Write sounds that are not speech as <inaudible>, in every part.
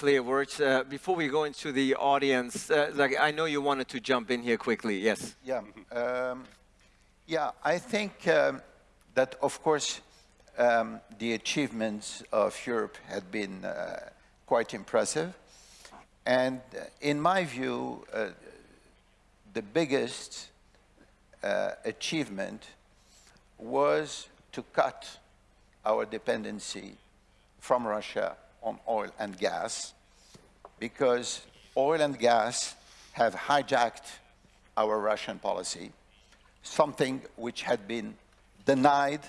clear words. Uh, before we go into the audience, uh, like I know you wanted to jump in here quickly. Yes. Yeah. Um, yeah, I think um, that, of course, um, the achievements of Europe had been uh, quite impressive. And uh, in my view, uh, the biggest uh, achievement was to cut our dependency from Russia on oil and gas because oil and gas have hijacked our Russian policy, something which had been denied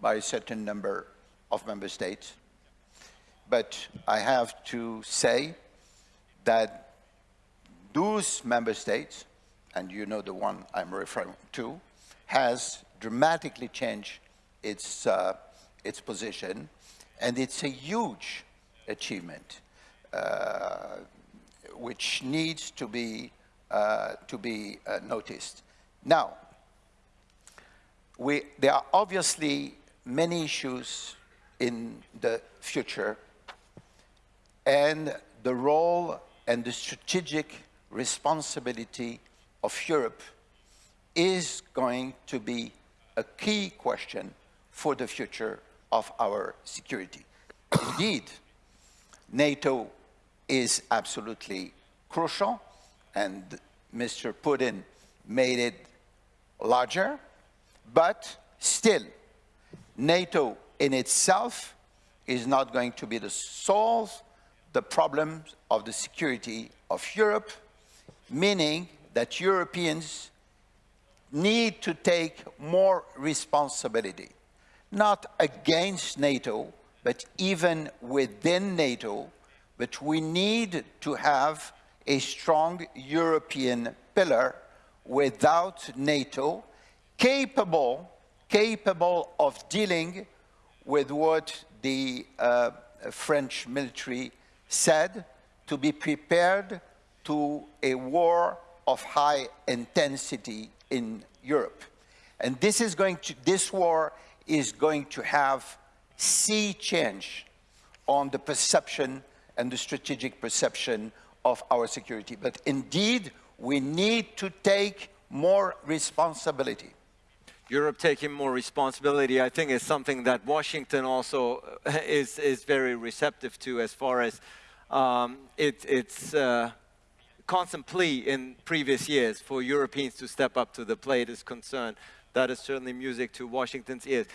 by a certain number of member states. But I have to say that those member states, and you know the one I'm referring to, has dramatically changed its, uh, its position, and it's a huge achievement uh, which needs to be, uh, to be uh, noticed. Now, we, there are obviously many issues in the future and the role and the strategic responsibility of Europe is going to be a key question for the future of our security. Indeed, NATO is absolutely crucial, and Mr. Putin made it larger, but still, NATO in itself is not going to be to solve the problems of the security of Europe, meaning that Europeans need to take more responsibility, not against NATO, but even within NATO, but we need to have a strong European pillar without NATO, capable, capable of dealing with what the uh, French military said, to be prepared to a war of high intensity in Europe. And this is going to, this war is going to have sea change on the perception and the strategic perception of our security. But indeed, we need to take more responsibility. Europe taking more responsibility, I think, is something that Washington also uh, <laughs> is, is very receptive to as far as um, it, it's uh, constant plea in previous years for Europeans to step up to the plate is concerned. That is certainly music to Washington's ears.